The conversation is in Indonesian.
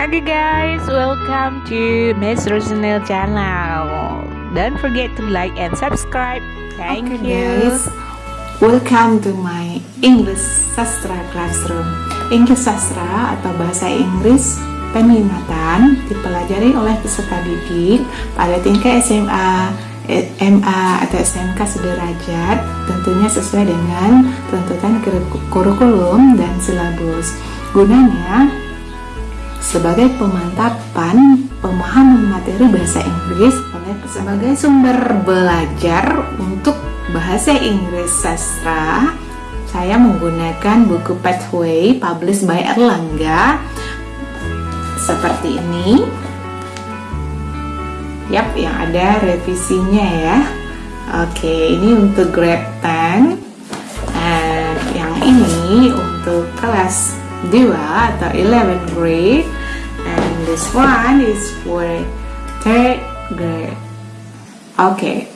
Okay guys, welcome to Miss Rosanel channel. Don't forget to like and subscribe. Thank okay, you. guys, welcome to my English Sastra Classroom. English Sastra atau bahasa Inggris peminatan dipelajari oleh peserta didik pada tingkat SMA, MA atau SMK sederajat tentunya sesuai dengan tuntutan kurikulum dan silabus. Gunanya sebagai pemantapan pemahaman materi bahasa Inggris oleh sebagai sumber belajar untuk bahasa Inggris sastra saya menggunakan buku Pathway published by Erlangga. Seperti ini. Yap yang ada revisinya ya. Oke ini untuk grade 10 dan yang ini untuk kelas 2 atau 11 grade and this one is for third grade. Okay